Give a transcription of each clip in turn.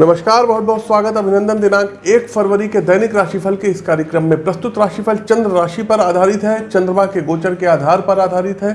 नमस्कार बहुत बहुत स्वागत, अभिनंदन दिनांक एक फरवरी के दैनिक राशिफल के इस कार्यक्रम में प्रस्तुत राशिफल चंद्र राशि पर आधारित है, चंद्रमा के गोचर के आधार पर आधारित है।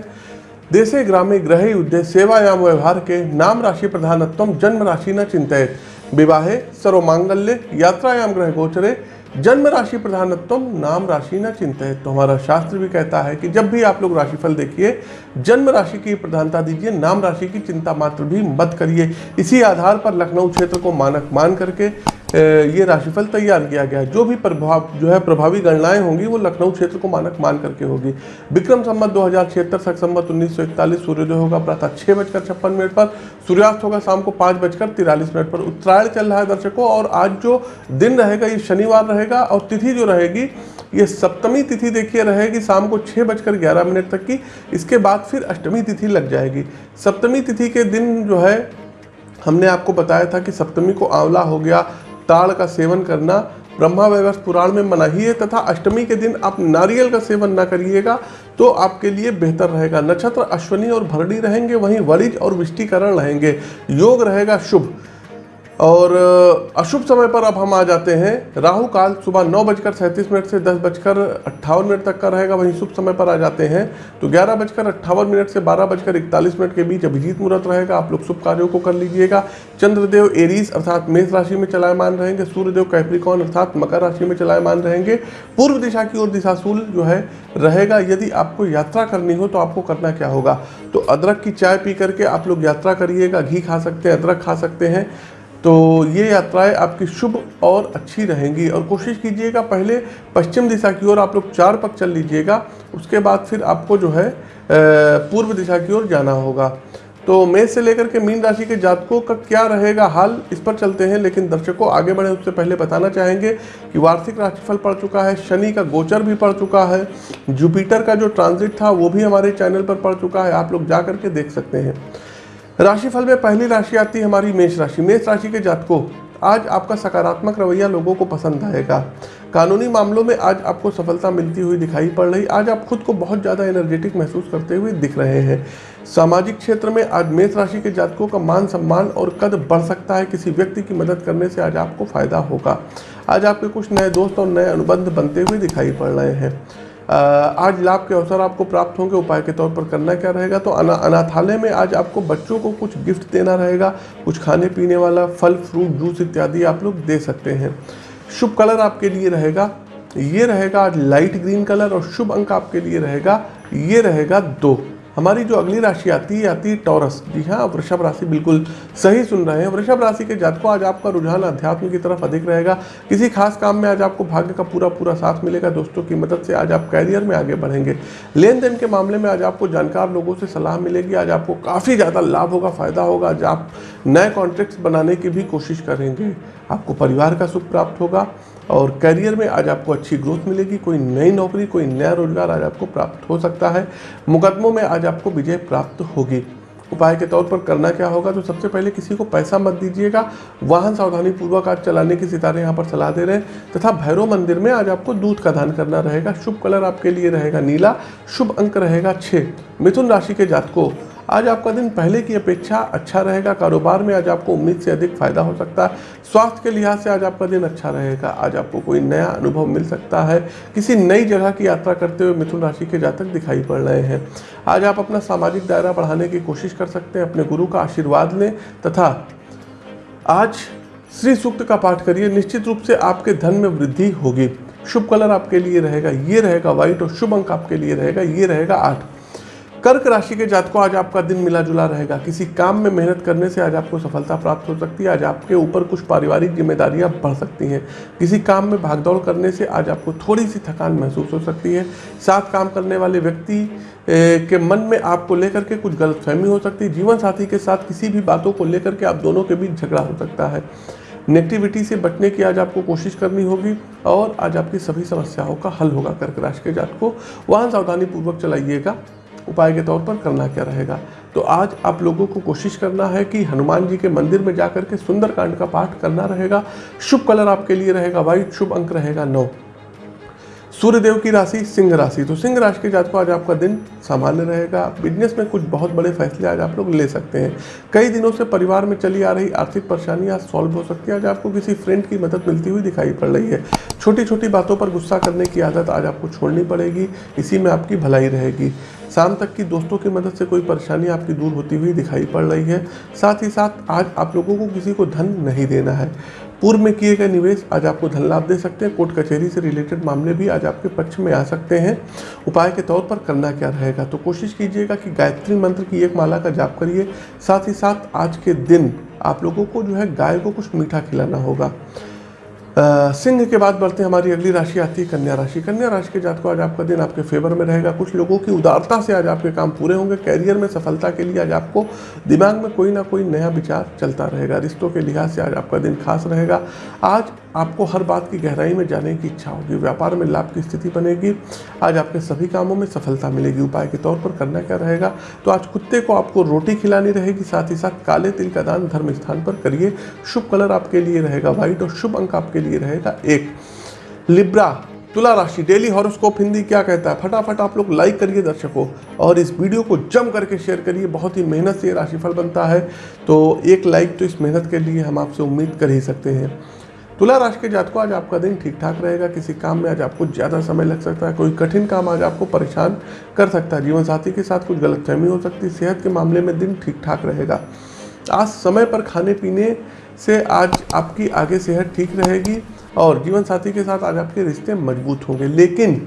देशे, ग्रामे ग्रह युद्धे सेवायाम, व्यवहार के नाम राशि प्रधानत्व, जन्म राशि न चिंतित विवाहे सर्व मांगल्य यात्रायाम ग्रह गोचरे जन्म राशि प्रधानत्व नाम राशि न चिंतित तो हमारा शास्त्र भी कहता है कि जब भी आप लोग राशिफल देखिए, जन्म राशि की प्रधानता दीजिए, नाम राशि की चिंता मात्र भी मत करिए। इसी आधार पर लखनऊ क्षेत्र को मानक मान करके ये राशिफल तैयार किया गया है। जो भी प्रभाव, जो है प्रभावी गणनाएँ होंगी, वो लखनऊ क्षेत्र को मानक मान करके होगी। विक्रम संवत दो हज़ार छिहत्तर, सख संवत उन्नीस सूर्योदय होगा प्रातः छः बजकर छप्पन मिनट पर, सूर्यास्त होगा शाम को पाँच बजकर तिरालीस मिनट पर। उत्तरायण चल रहा है दर्शकों, और आज जो दिन रहेगा, ये शनिवार रहेगा, और तिथि जो रहेगी, ये सप्तमी तिथि देखिए, रहेगी शाम को छः बजकर ग्यारह मिनट तक की। इसके बाद फिर अष्टमी तिथि लग जाएगी। सप्तमी तिथि के दिन जो है, हमने आपको बताया था कि सप्तमी को आंवला हो गया ताड़ का सेवन करना, ब्रह्मा वैवर्ष पुराण में मना ही है, तथा अष्टमी के दिन आप नारियल का सेवन ना करिएगा तो आपके लिए बेहतर रहेगा। नक्षत्र अश्वनी और भरणी रहेंगे, वहीं वरिज और विष्टिकरण रहेंगे। योग रहेगा शुभ। और अशुभ समय पर अब हम आ जाते हैं। राहु काल सुबह नौ बजकर सैंतीस मिनट से दस बजकर अट्ठावन मिनट तक का रहेगा। वहीं शुभ समय पर आ जाते हैं। तो ग्यारह बजकर अट्ठावन मिनट से बारह बजकर इकतालीस मिनट के बीच अभिजीत मुहूर्त रहेगा। आप लोग शुभ कार्यों को कर लीजिएगा। चंद्रदेव एरीज अर्थात मेष राशि में चलायमान रहेंगे। सूर्यदेव कैप्रिकॉन अर्थात मकर राशि में चलायमान रहेंगे। पूर्व दिशा की ओर दिशाशूल जो है, रहेगा। यदि आपको यात्रा करनी हो तो आपको करना क्या होगा? तो अदरक की चाय पी करके आप लोग यात्रा करिएगा। घी खा सकते हैं, अदरक खा सकते हैं। तो ये यात्राएँ आपकी शुभ और अच्छी रहेंगी और कोशिश कीजिएगा पहले पश्चिम दिशा की ओर आप लोग चार पक चल लीजिएगा, उसके बाद फिर आपको जो है पूर्व दिशा की ओर जाना होगा। तो मेष से लेकर के मीन राशि के जातकों का क्या रहेगा हाल, इस पर चलते हैं, लेकिन दर्शकों आगे बढ़े उससे पहले बताना चाहेंगे कि वार्षिक राशिफल पड़ चुका है, शनि का गोचर भी पड़ चुका है, जुपिटर का जो ट्रांजिट था वो भी हमारे चैनल पर पड़ चुका है, आप लोग जा करके देख सकते हैं। राशिफल में पहली राशि आती है हमारी मेष राशि। मेष राशि के जातकों, आज आपका सकारात्मक रवैया लोगों को पसंद आएगा। कानूनी मामलों में आज आपको सफलता मिलती हुई दिखाई पड़ रही। आज आप खुद को बहुत ज़्यादा एनर्जेटिक महसूस करते हुए दिख रहे हैं। सामाजिक क्षेत्र में आज मेष राशि के जातकों का मान सम्मान और कद बढ़ सकता है। किसी व्यक्ति की मदद करने से आज आपको फ़ायदा होगा। आज आपके कुछ नए दोस्त और नए अनुबंध बनते हुए दिखाई पड़ रहे हैं। आज लाभ के अवसर आपको प्राप्त होंगे, उपाय के तौर पर करना क्या रहेगा? तो अना, अनाथालय में आज आपको बच्चों को कुछ गिफ्ट देना रहेगा, कुछ खाने पीने वाला फल, फ्रूट, जूस इत्यादि आप लोग दे सकते हैं। शुभ कलर आपके लिए रहेगा, ये रहेगा आज लाइट ग्रीन कलर और शुभ अंक आपके लिए रहेगा, ये रहेगा दो। हमारी जो अगली राशि आती है आती है टॉरस। जी हाँ वृषभ राशि बिल्कुल सही सुन रहे हैं। वृषभ राशि के जातकों, आज आपका रुझान अध्यात्म की तरफ़ अधिक रहेगा। किसी खास काम में आज आपको भाग्य का पूरा पूरा साथ मिलेगा। दोस्तों की मदद से आज आप कैरियर में आगे बढ़ेंगे। लेन देन के मामले में आज आपको जानकार लोगों से सलाह मिलेगी। आज आपको काफ़ी ज़्यादा लाभ होगा, फ़ायदा होगा। आज आप नए कॉन्ट्रैक्ट्स बनाने की भी कोशिश करेंगे। आपको परिवार का सुख प्राप्त होगा और करियर में आज आपको अच्छी ग्रोथ मिलेगी, कोई नई नौकरी, कोई नया रोज़गार आज आपको प्राप्त हो सकता है। मुकदमों में आज आपको विजय प्राप्त होगी। उपाय के तौर पर करना क्या होगा? तो सबसे पहले किसी को पैसा मत दीजिएगा। वाहन सावधानी पूर्वक आज चलाने की सितारे यहाँ पर सलाह दे रहे हैं तथा भैरव मंदिर में आज आपको दूध का दान करना रहेगा। शुभ कलर आपके लिए रहेगा नीला, शुभ अंक रहेगा छः मिथुन राशि के जातकों आज आपका दिन पहले की अपेक्षा अच्छा रहेगा। कारोबार में आज आपको उम्मीद से अधिक फ़ायदा हो सकता है। स्वास्थ्य के लिहाज से आज आपका दिन अच्छा रहेगा। आज आपको कोई नया अनुभव मिल सकता है। किसी नई जगह की यात्रा करते हुए मिथुन राशि के जातक दिखाई पड़ रहे हैं। आज आप अपना सामाजिक दायरा बढ़ाने की कोशिश कर सकते हैं। अपने गुरु का आशीर्वाद लें तथा आज श्री सूक्त का पाठ करिए। निश्चित रूप से आपके धन में वृद्धि होगी। शुभ कलर आपके लिए रहेगा। ये रहेगा व्हाइट और शुभ अंक आपके लिए रहेगा। ये रहेगा आठ। कर्क राशि के जातकों, आज आपका दिन मिला जुला रहेगा। किसी काम में मेहनत करने से आज आपको सफलता प्राप्त हो सकती है। आज आपके ऊपर कुछ पारिवारिक जिम्मेदारियाँ बढ़ सकती हैं। किसी काम में भागदौड़ करने से आज आपको थोड़ी सी थकान महसूस हो सकती है। साथ काम करने वाले व्यक्ति के मन में आपको लेकर के कुछ गलतफहमी हो सकती है। जीवन साथी के साथ किसी भी बातों को लेकर के आप दोनों के बीच झगड़ा हो सकता है। नेगेटिविटी से बचने की आज आपको कोशिश करनी होगी और आज आपकी सभी समस्याओं का हल होगा कर्क राशि के जात को वाहन सावधानी पूर्वक चलाइएगा। उपाय के तौर पर करना क्या रहेगा? तो आज आप लोगों को कोशिश करना है कि हनुमान जी के मंदिर में जाकर के सुंदरकांड का पाठ करना रहेगा। शुभ कलर आपके लिए रहेगा वाइट शुभ अंक रहेगा, नौ। सूर्यदेव की राशि सिंह राशि। तो सिंह राशि के जातकों, आज आपका दिन सामान्य रहेगा। बिज़नेस में कुछ बहुत बड़े फैसले आज आप लोग ले सकते हैं। कई दिनों से परिवार में चली आ रही आर्थिक परेशानी आज सॉल्व हो सकती है। आज आपको किसी फ्रेंड की मदद मिलती हुई दिखाई पड़ रही है। छोटी छोटी बातों पर गुस्सा करने की आदत आज आपको छोड़नी पड़ेगी। इसी में आपकी भलाई रहेगी। शाम तक की दोस्तों की मदद से कोई परेशानी आपकी दूर होती हुई दिखाई पड़ रही है। साथ ही साथ आज आप लोगों को किसी को धन नहीं देना है। पूर्व में किए गए निवेश आज आपको धन लाभ दे सकते हैं। कोर्ट कचहरी से रिलेटेड मामले भी आज आपके पक्ष में आ सकते हैं। उपाय के तौर पर करना क्या रहेगा? तो कोशिश कीजिएगा कि गायत्री मंत्र की एक माला का जाप करिए। साथ ही साथ आज के दिन आप लोगों को जो है गाय को कुछ मीठा खिलाना होगा। सिंह के बाद बढ़ते हमारी अगली राशि आती है कन्या राशि। कन्या राशि के जात को आज आपका दिन आपके फेवर में रहेगा। कुछ लोगों की उदारता से आज आपके काम पूरे होंगे। कैरियर में सफलता के लिए आज आपको दिमाग में कोई ना कोई नया विचार चलता रहेगा। रिश्तों के लिहाज से आज आपका दिन खास रहेगा। आज आपको हर बात की गहराई में जाने की इच्छा होगी। व्यापार में लाभ की स्थिति बनेगी। आज आपके सभी कामों में सफलता मिलेगी। उपाय के तौर पर करना क्या रहेगा? तो आज कुत्ते को आपको रोटी खिलानी रहेगी। साथ ही साथ काले तिल का दान धर्म स्थान पर करिए। शुभ कलर आपके लिए रहेगा। व्हाइट और शुभ अंक आपके लिए रहेगा। एक लिब्रा तुला राशि डेली हॉरोस्कोप हिंदी क्या कहता है? फटाफट आप लोग लाइक करिए दर्शकों और इस वीडियो को जम करके शेयर करिए। बहुत ही मेहनत से ये राशिफल बनता है। तो एक लाइक तो इस मेहनत के लिए हम आपसे उम्मीद कर ही सकते हैं। तुला राशि के जातकों, आज आपका दिन ठीक ठाक रहेगा। किसी काम में आज आपको ज़्यादा समय लग सकता है। कोई कठिन काम आज आपको परेशान कर सकता है। जीवन साथी के साथ कुछ गलतफहमी हो सकती है। सेहत के मामले में दिन ठीक ठाक रहेगा। आज समय पर खाने पीने से आज आपकी आगे सेहत ठीक रहेगी और जीवन साथी के साथ आज आपके रिश्ते मज़बूत होंगे। लेकिन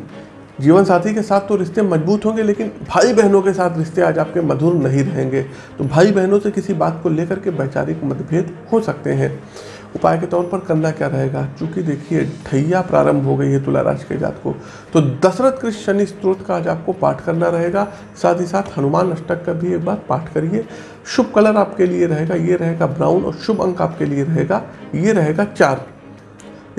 जीवन साथी के साथ तो रिश्ते मज़बूत होंगे, लेकिन भाई बहनों के साथ रिश्ते आज आपके मधुर नहीं रहेंगे। तो भाई बहनों से किसी बात को लेकर के वैचारिक मतभेद हो सकते हैं। उपाय के तौर पर करना क्या रहेगा? चूँकि देखिए, ठैया प्रारंभ हो गई है तुला राशि के जात को तो दशरथ कृष्ण शनि स्त्रोत का आज आपको पाठ करना रहेगा। साथ ही साथ हनुमान अष्टक का भी एक बार पाठ करिए। शुभ कलर आपके लिए रहेगा, ये रहेगा ब्राउन और शुभ अंक आपके लिए रहेगा, ये रहेगा चार।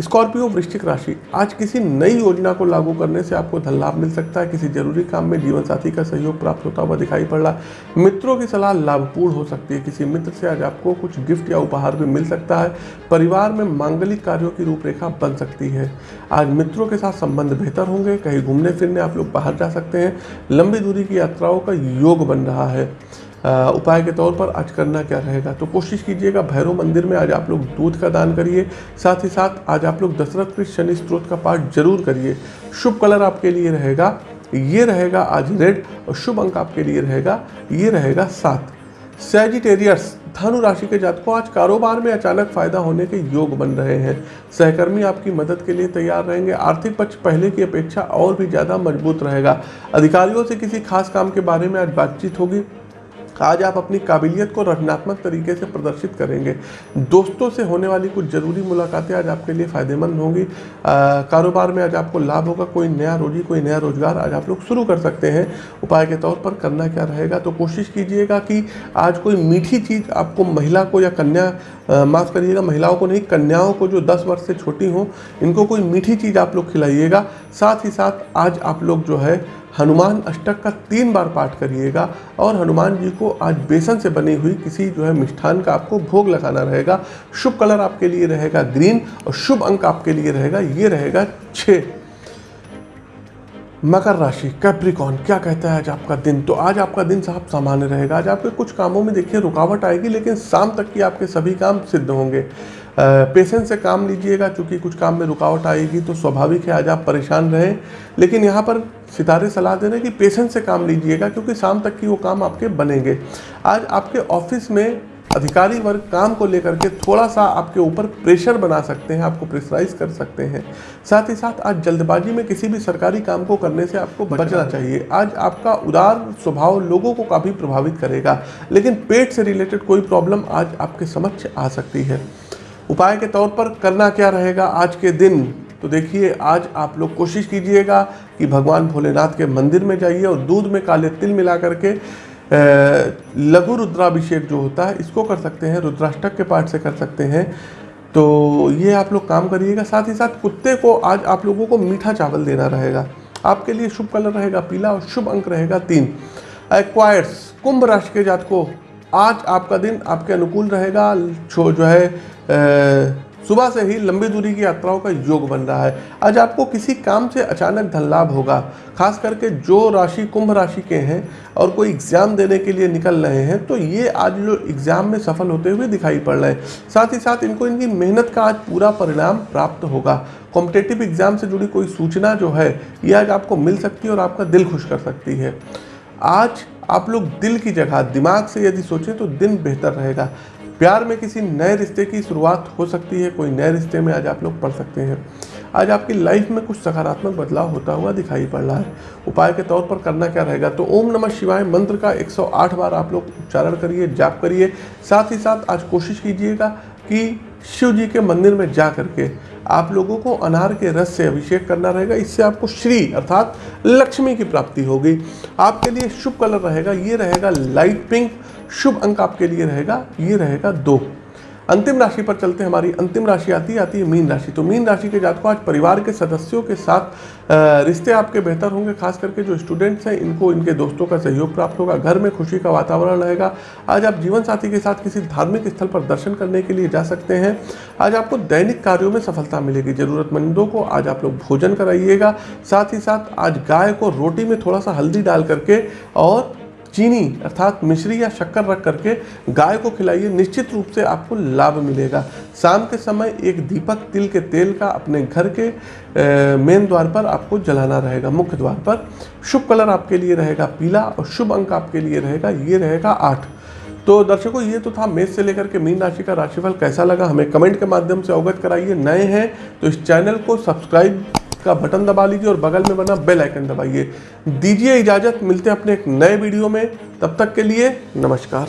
स्कॉर्पियो वृश्चिक राशि। आज किसी नई योजना को लागू करने से आपको धन लाभ मिल सकता है। किसी ज़रूरी काम में जीवन साथी का सहयोग प्राप्त होता हुआ दिखाई पड़ रहा है। मित्रों की सलाह लाभपूर्ण हो सकती है। किसी मित्र से आज आपको कुछ गिफ्ट या उपहार भी मिल सकता है। परिवार में मांगलिक कार्यों की रूपरेखा बन सकती है। आज मित्रों के साथ संबंध बेहतर होंगे। कहीं घूमने फिरने आप लोग बाहर जा सकते हैं। लंबी दूरी की यात्राओं का योग बन रहा है। उपाय के तौर पर आज करना क्या रहेगा? तो कोशिश कीजिएगा, भैरव मंदिर में आज आप लोग दूध का दान करिए। साथ ही साथ आज आप लोग दशरथ कृष्ण शनि स्त्रोत का पाठ ज़रूर करिए। शुभ कलर आपके लिए रहेगा, ये रहेगा आज रेड और शुभ अंक आपके लिए रहेगा, ये रहेगा सात। सैजिटेरियस धनु राशि के जातकों, आज कारोबार में अचानक फ़ायदा होने के योग बन रहे हैं। सहकर्मी आपकी मदद के लिए तैयार रहेंगे। आर्थिक पक्ष पहले की अपेक्षा और भी ज़्यादा मज़बूत रहेगा। अधिकारियों से किसी खास काम के बारे में आज बातचीत होगी। आज आप अपनी काबिलियत को रचनात्मक तरीके से प्रदर्शित करेंगे। दोस्तों से होने वाली कुछ ज़रूरी मुलाकातें आज आपके लिए फ़ायदेमंद होंगी। कारोबार में आज आपको लाभ होगा, कोई नया रोजी, कोई नया रोज़गार आज आप लोग शुरू कर सकते हैं। उपाय के तौर पर करना क्या रहेगा? तो कोशिश कीजिएगा कि आज कोई मीठी चीज़ आपको महिला को या कन्या माफ़ करिएगा, महिलाओं को नहीं, कन्याओं को जो दस वर्ष से छोटी हों, इनको कोई मीठी चीज़ आप लोग खिलाइएगा। साथ ही साथ आज आप लोग जो है हनुमान अष्टक का तीन बार पाठ करिएगा और हनुमान जी को आज बेसन से बनी हुई किसी जो है मिष्ठान का आपको भोग लगाना रहेगा। शुभ कलर आपके लिए रहेगा ग्रीन और शुभ अंक आपके लिए रहेगा, ये रहेगा छ मकर राशि कैप्रिकॉन क्या कहता है आज आपका दिन? तो आज आपका दिन साहब सामान्य रहेगा। आज आपके कुछ कामों में देखिए, रुकावट आएगी, लेकिन शाम तक की आपके सभी काम सिद्ध होंगे। पेशेंस से काम लीजिएगा क्योंकि कुछ काम में रुकावट आएगी तो स्वाभाविक है आज आप परेशान रहें। लेकिन यहाँ पर सितारे सलाह दे रहे हैं कि पेशेंस से काम लीजिएगा, क्योंकि शाम तक की वो काम आपके बनेंगे। आज आपके ऑफ़िस में अधिकारी वर्ग काम को लेकर के थोड़ा सा आपके ऊपर प्रेशर बना सकते हैं आपको प्रेशराइज कर सकते हैं। साथ ही साथ आज जल्दबाजी में किसी भी सरकारी काम को करने से आपको बचना चाहिए। आज आपका उदार स्वभाव लोगों को काफ़ी प्रभावित करेगा लेकिन पेट से रिलेटेड कोई प्रॉब्लम आज आपके समक्ष आ सकती है। उपाय के तौर पर करना क्या रहेगा आज के दिन? तो देखिए आज आप लोग कोशिश कीजिएगा कि भगवान भोलेनाथ के मंदिर में जाइए और दूध में काले तिल मिला करके लघु रुद्राभिषेक जो होता है, इसको कर सकते हैं, रुद्राष्टक के पाठ से कर सकते हैं। तो ये आप लोग काम करिएगा, साथ ही साथ कुत्ते को आज आप लोगों को मीठा चावल देना रहेगा। आपके लिए शुभ कलर रहेगा पीला और शुभ अंक रहेगा तीन। एक्वायर्स कुंभ राशि के जात को आज आपका दिन आपके अनुकूल रहेगा। जो है सुबह से ही लंबी दूरी की यात्राओं का योग बन रहा है। आज आपको किसी काम से अचानक धन लाभ होगा, खास करके जो राशि कुंभ राशि के हैं और कोई एग्ज़ाम देने के लिए निकल रहे हैं तो ये आज जो एग्ज़ाम में सफल होते हुए दिखाई पड़ रहे हैं। साथ ही साथ इनको इनकी मेहनत का आज पूरा परिणाम प्राप्त होगा। कॉम्पिटेटिव एग्ज़ाम से जुड़ी कोई सूचना जो है, ये आज आपको मिल सकती है और आपका दिल खुश कर सकती है। आज आप लोग दिल की जगह, दिमाग से यदि सोचें तो दिन बेहतर रहेगा। प्यार में किसी नए रिश्ते की शुरुआत हो सकती है, कोई नए रिश्ते में आज आप लोग पढ़ सकते हैं। आज आपकी लाइफ में कुछ सकारात्मक बदलाव होता हुआ दिखाई पड़ रहा है। उपाय के तौर पर करना क्या रहेगा? तो ओम नमः शिवाय मंत्र का 108 बार आप लोग उच्चारण करिए, जाप करिए। साथ ही साथ आज कोशिश कीजिएगा कि शिव जी के मंदिर में जा करके आप लोगों को अनार के रस से अभिषेक करना रहेगा। इससे आपको श्री अर्थात लक्ष्मी की प्राप्ति होगी। आपके लिए शुभ कलर रहेगा। ये रहेगा लाइट पिंक शुभ अंक आपके लिए रहेगा। ये रहेगा दो। अंतिम राशि पर चलते हमारी अंतिम राशि आती है आती है मीन राशि। तो मीन राशि के जातकों, आज परिवार के सदस्यों के साथ रिश्ते आपके बेहतर होंगे, खास करके जो स्टूडेंट्स हैं, इनको, इनके दोस्तों का सहयोग प्राप्त होगा, घर में खुशी का वातावरण रहेगा। आज आप जीवन साथी के साथ किसी धार्मिक स्थल पर दर्शन करने के लिए जा सकते हैं। आज आपको दैनिक कार्यों में सफलता मिलेगी, जरूरतमंदों को आज आप लोग भोजन कराइएगा। साथ ही साथ आज गाय को रोटी में थोड़ा सा हल्दी डाल करके और चीनी अर्थात मिश्री या शक्कर रख करके गाय को खिलाइए, निश्चित रूप से आपको लाभ मिलेगा। शाम के समय एक दीपक तिल के तेल का अपने घर के मेन द्वार पर आपको जलाना रहेगा। मुख्य द्वार पर शुभ कलर आपके लिए रहेगा, पीला और शुभ अंक आपके लिए रहेगा, ये रहेगा आठ। तो दर्शकों, ये तो था मेष से लेकर के मीन राशि का राशिफल कैसा लगा? हमें कमेंट के माध्यम से अवगत कराइए। नए हैं तो इस चैनल को सब्सक्राइब का बटन दबा लीजिए और बगल में बना बेल आइकन दबाइए। दीजिए इजाज़त, मिलते हैं अपने एक नए वीडियो में। तब तक के लिए नमस्कार।